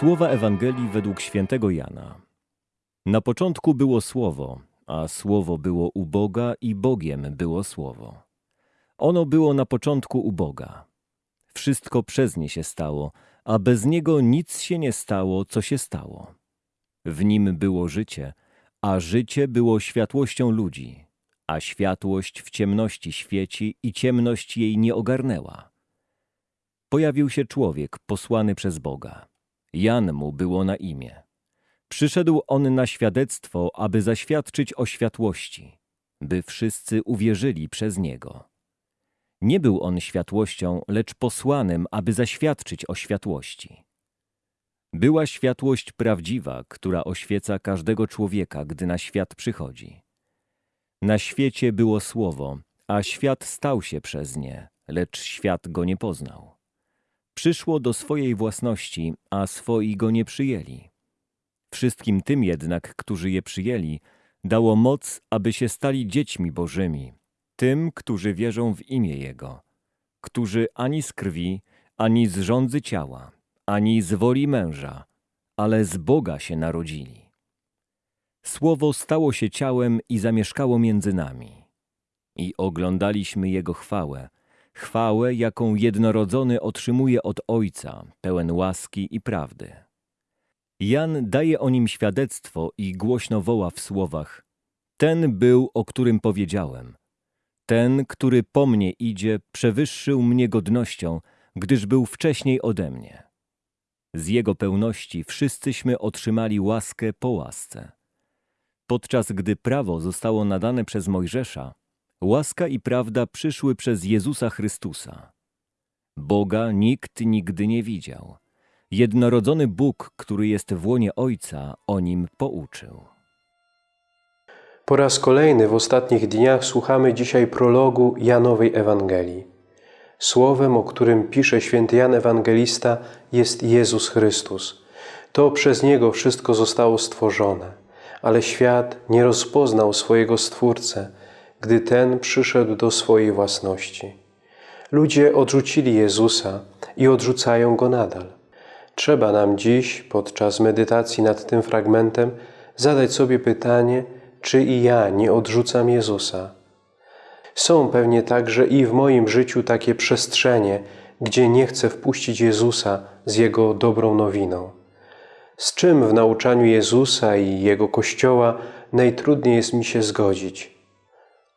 Słowa Ewangelii według świętego Jana. Na początku było Słowo, a Słowo było u Boga i Bogiem było Słowo. Ono było na początku u Boga. Wszystko przez nie się stało, a bez niego nic się nie stało, co się stało. W nim było życie, a życie było światłością ludzi, a światłość w ciemności świeci i ciemność jej nie ogarnęła. Pojawił się człowiek posłany przez Boga. Jan mu było na imię. Przyszedł on na świadectwo, aby zaświadczyć o światłości, by wszyscy uwierzyli przez niego. Nie był on światłością, lecz posłanym, aby zaświadczyć o światłości. Była światłość prawdziwa, która oświeca każdego człowieka, gdy na świat przychodzi. Na świecie było słowo, a świat stał się przez nie, lecz świat go nie poznał. Przyszło do swojej własności, a swoi go nie przyjęli. Wszystkim tym jednak, którzy je przyjęli, dało moc, aby się stali dziećmi Bożymi, tym, którzy wierzą w imię Jego, którzy ani z krwi, ani z rządzy ciała, ani z woli męża, ale z Boga się narodzili. Słowo stało się ciałem i zamieszkało między nami. I oglądaliśmy Jego chwałę, chwałę, jaką jednorodzony otrzymuje od Ojca, pełen łaski i prawdy. Jan daje o nim świadectwo i głośno woła w słowach: Ten był, o którym powiedziałem. Ten, który po mnie idzie, przewyższył mnie godnością, gdyż był wcześniej ode mnie. Z jego pełności wszyscyśmy otrzymali łaskę po łasce. Podczas gdy prawo zostało nadane przez Mojżesza, łaska i prawda przyszły przez Jezusa Chrystusa. Boga nikt nigdy nie widział. Jednorodzony Bóg, który jest w łonie Ojca, o nim pouczył. Po raz kolejny w ostatnich dniach słuchamy dzisiaj prologu Janowej Ewangelii. Słowem, o którym pisze święty Jan Ewangelista, jest Jezus Chrystus. To przez Niego wszystko zostało stworzone, ale świat nie rozpoznał swojego Stwórcę, gdy Ten przyszedł do swojej własności. Ludzie odrzucili Jezusa i odrzucają Go nadal. Trzeba nam dziś, podczas medytacji nad tym fragmentem, zadać sobie pytanie, czy i ja nie odrzucam Jezusa. Są pewnie także i w moim życiu takie przestrzenie, gdzie nie chcę wpuścić Jezusa z Jego dobrą nowiną. Z czym w nauczaniu Jezusa i Jego Kościoła najtrudniej jest mi się zgodzić?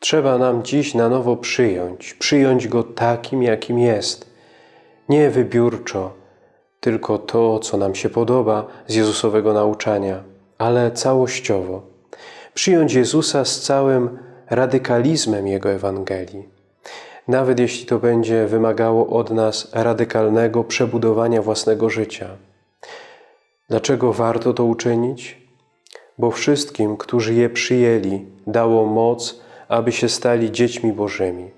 Trzeba nam dziś na nowo przyjąć, przyjąć Go takim, jakim jest. Nie wybiórczo, tylko to, co nam się podoba z Jezusowego nauczania, ale całościowo. Przyjąć Jezusa z całym radykalizmem Jego Ewangelii. Nawet jeśli to będzie wymagało od nas radykalnego przebudowania własnego życia. Dlaczego warto to uczynić? Bo wszystkim, którzy je przyjęli, dało moc, aby się stali dziećmi Bożymi.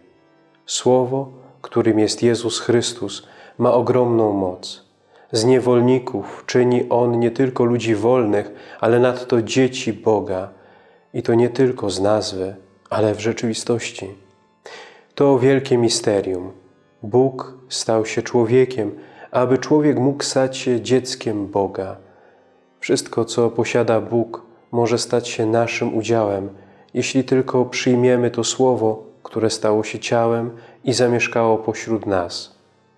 Słowo, którym jest Jezus Chrystus, ma ogromną moc. Z niewolników czyni On nie tylko ludzi wolnych, ale nadto dzieci Boga. I to nie tylko z nazwy, ale w rzeczywistości. To wielkie misterium. Bóg stał się człowiekiem, aby człowiek mógł stać się dzieckiem Boga. Wszystko, co posiada Bóg, może stać się naszym udziałem, jeśli tylko przyjmiemy to Słowo, które stało się ciałem i zamieszkało pośród nas,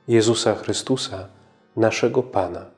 Jezusa Chrystusa, naszego Pana.